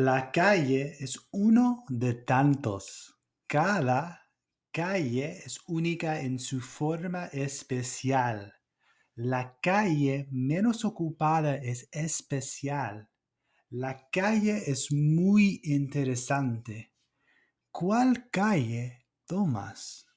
La calle es uno de tantos. Cada calle es única en su forma especial. La calle menos ocupada es especial. La calle es muy interesante. ¿Cuál calle tomas?